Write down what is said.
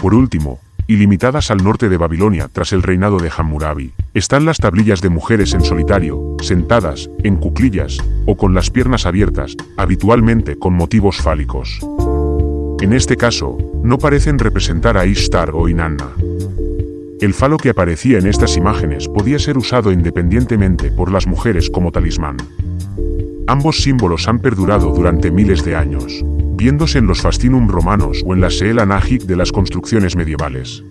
Por último, y limitadas al norte de Babilonia tras el reinado de Hammurabi, están las tablillas de mujeres en solitario, sentadas, en cuclillas, o con las piernas abiertas, habitualmente con motivos fálicos. En este caso, no parecen representar a Ishtar o Inanna. El falo que aparecía en estas imágenes podía ser usado independientemente por las mujeres como talismán. Ambos símbolos han perdurado durante miles de años, viéndose en los fascinum romanos o en la Seela Nagic de las construcciones medievales.